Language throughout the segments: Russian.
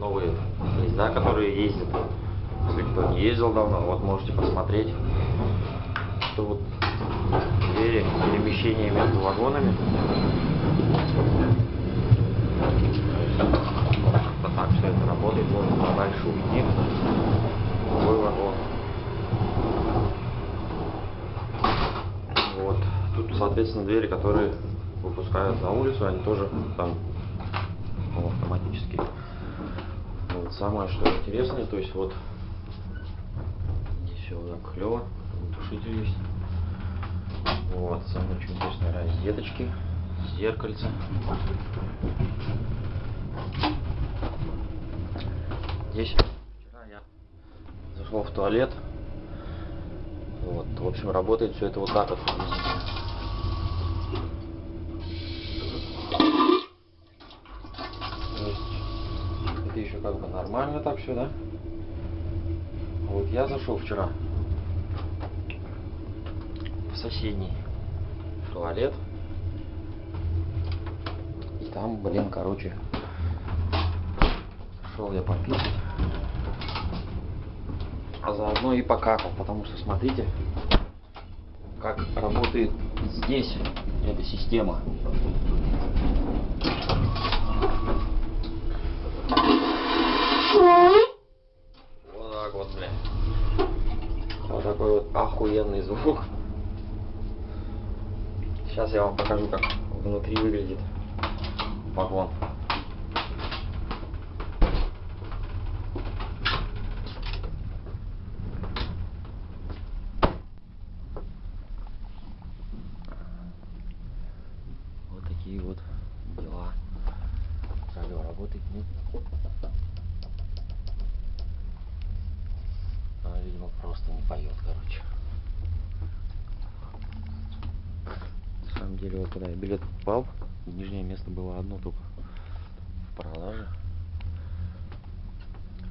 новые поезда, которые ездят. Если кто не ездил давно, вот можете посмотреть, что вот двери перемещения между вагонами. Как-то так все это работает. Можно подальше уйти. Другой вагон. Вот. Тут, соответственно, двери, которые выпускают на улицу, они тоже там ну, автоматически. Вот самое, что интересное, то есть вот здесь все так клево, тушитель есть. Вот, самое очень интересное, розеточки, зеркальце. Здесь вчера я зашел в туалет. Вот, в общем, работает все это вот так вот. То есть, как бы нормально так все, да? Вот я зашел вчера в соседний туалет. И там, блин, короче, шел я пописать. А заодно и покакал, потому что смотрите, как работает здесь эта система. Вот так вот, бля. Вот такой вот охуенный звук. Сейчас я вам покажу, как внутри выглядит вагон. Вот такие вот дела. Радио работает, нет? Видимо, просто не поет, короче. На самом деле, вот когда я билет покупал, нижнее место было одно только в продаже.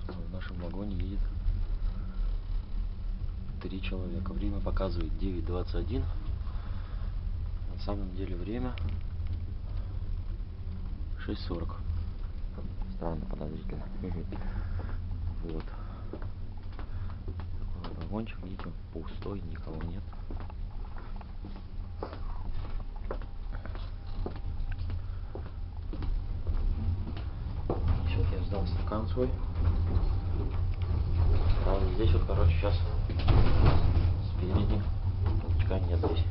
А В нашем вагоне едет три человека. Время показывает 9.21. На самом деле время 6.40. Странно, подозрительно. Вот. Вагончик, видите, пустой, никого нет. Сейчас я сдал стакан свой. А вот здесь вот, короче, сейчас спереди толчка нет здесь.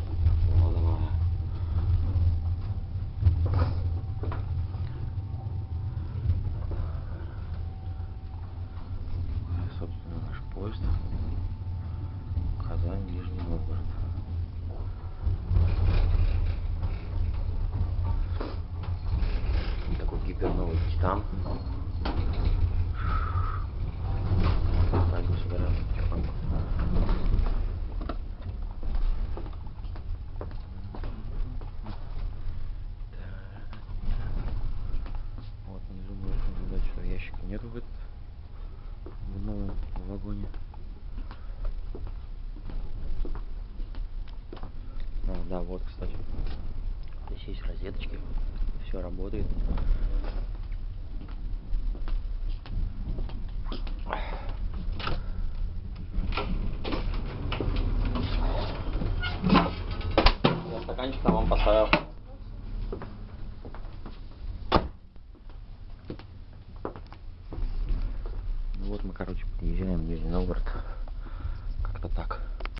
Титан. Пойду потихоньку. Вот внизу наблюдать, что ящика нету в в новом вагоне. А, да, вот, кстати. Здесь есть розеточки. Все работает. Я стаканчик вам поставил. Ну Вот мы, короче, подъезжаем в Нижний Новгород. Как-то так.